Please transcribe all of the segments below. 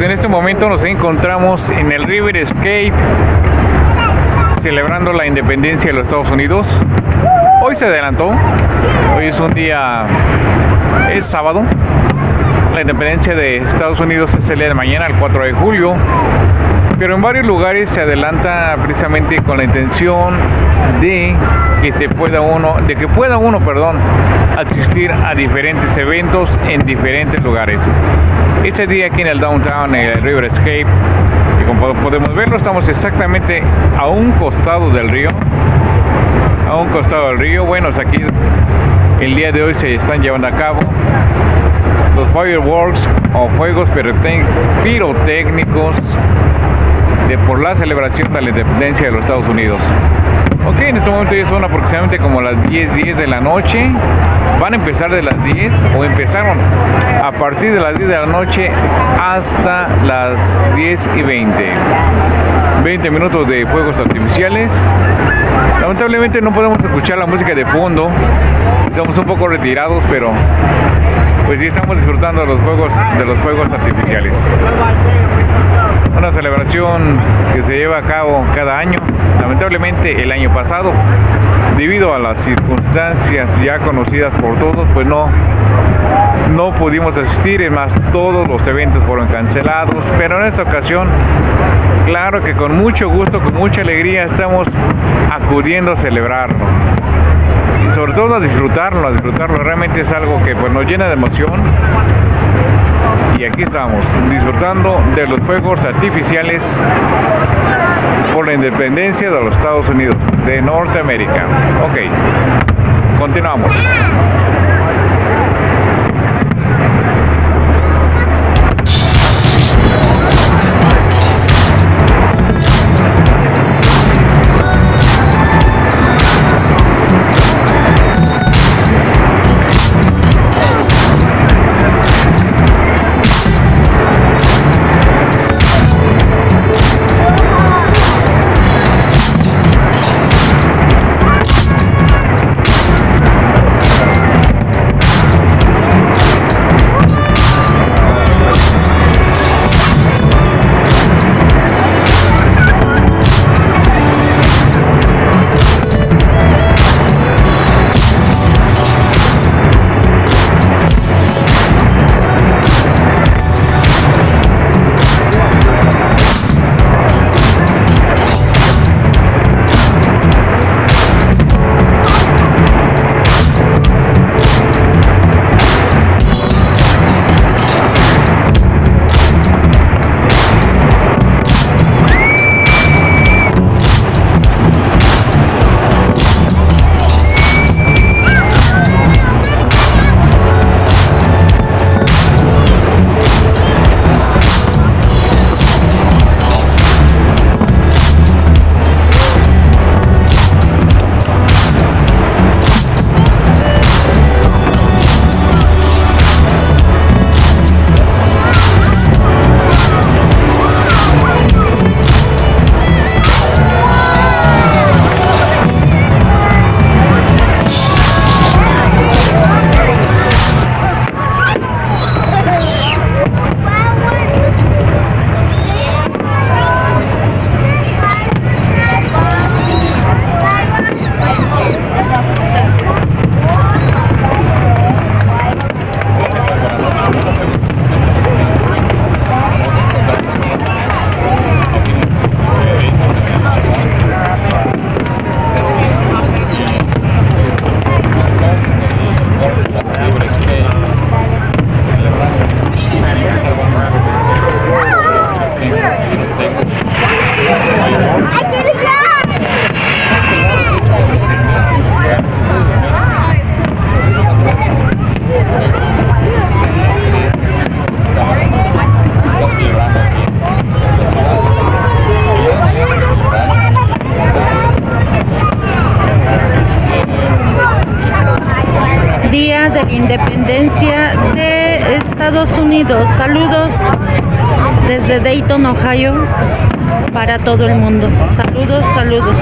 en este momento nos encontramos en el River Escape celebrando la independencia de los Estados Unidos. Hoy se adelantó, hoy es un día, es sábado. La independencia de Estados Unidos se celebra mañana, el 4 de julio, pero en varios lugares se adelanta precisamente con la intención de que se pueda uno, de que pueda uno, perdón, asistir a diferentes eventos en diferentes lugares. Este día aquí en el downtown, en el River Escape, y como podemos verlo, estamos exactamente a un costado del río, a un costado del río. Bueno, aquí el día de hoy se están llevando a cabo los fireworks o fuegos pirotécnicos de, por la celebración de la independencia de los Estados Unidos. Ok, en este momento ya son aproximadamente como las 10, 10 de la noche. Van a empezar de las 10 o empezaron a partir de las 10 de la noche hasta las 10 y 20. 20 minutos de fuegos artificiales. Lamentablemente no podemos escuchar la música de fondo. Estamos un poco retirados, pero pues sí estamos disfrutando de los juegos de los fuegos artificiales. Una celebración que se lleva a cabo cada año. Lamentablemente el año pasado, debido a las circunstancias ya conocidas por todos, pues no, no pudimos asistir, es más, todos los eventos fueron cancelados, pero en esta ocasión, claro que con mucho gusto, con mucha alegría estamos acudiendo a celebrarlo. Y sobre todo a disfrutarlo, a disfrutarlo, realmente es algo que pues nos llena de emoción y aquí estamos disfrutando de los fuegos artificiales por la independencia de los Estados Unidos de Norteamérica. Ok, continuamos. Para todo el mundo. Saludos, saludos.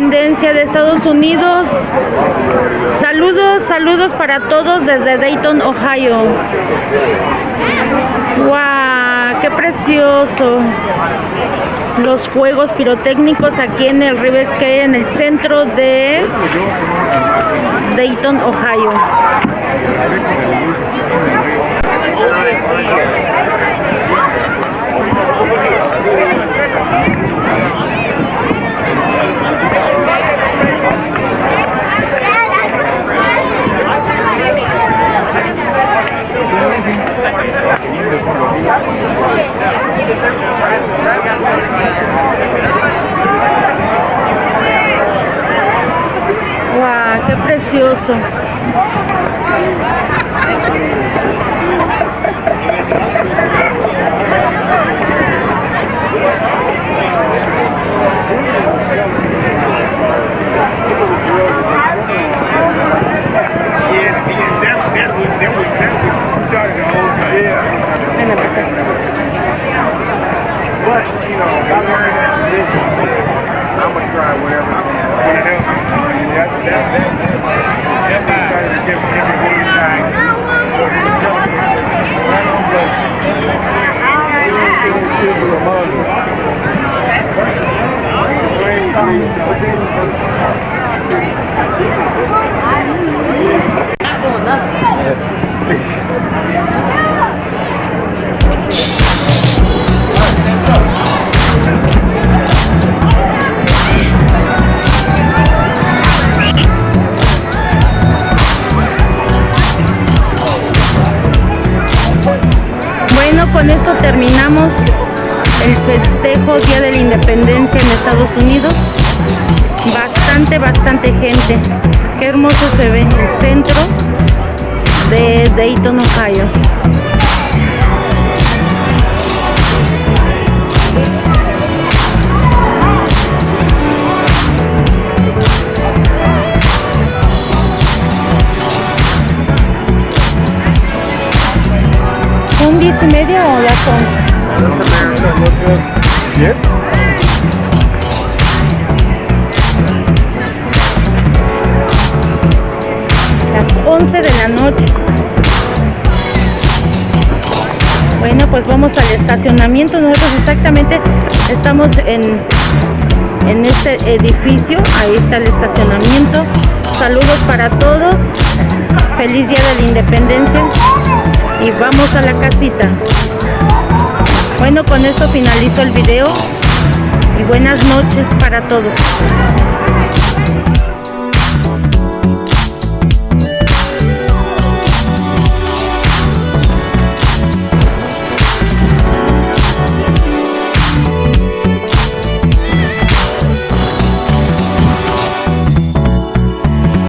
Independencia de Estados Unidos. Saludos, saludos para todos desde Dayton, Ohio. ¡Wow! ¡Qué precioso! Los juegos pirotécnicos aquí en el River Square, en el centro de Dayton, Ohio. ¡Wow! ¡Qué precioso! Unidos. Bastante, bastante gente. Qué hermoso se ve el centro de Dayton, Ohio. ¿Son diez y media o las once? 11 de la noche. Bueno, pues vamos al estacionamiento. Nosotros exactamente estamos en, en este edificio. Ahí está el estacionamiento. Saludos para todos. Feliz Día de la Independencia. Y vamos a la casita. Bueno, con esto finalizo el video. Y buenas noches para todos.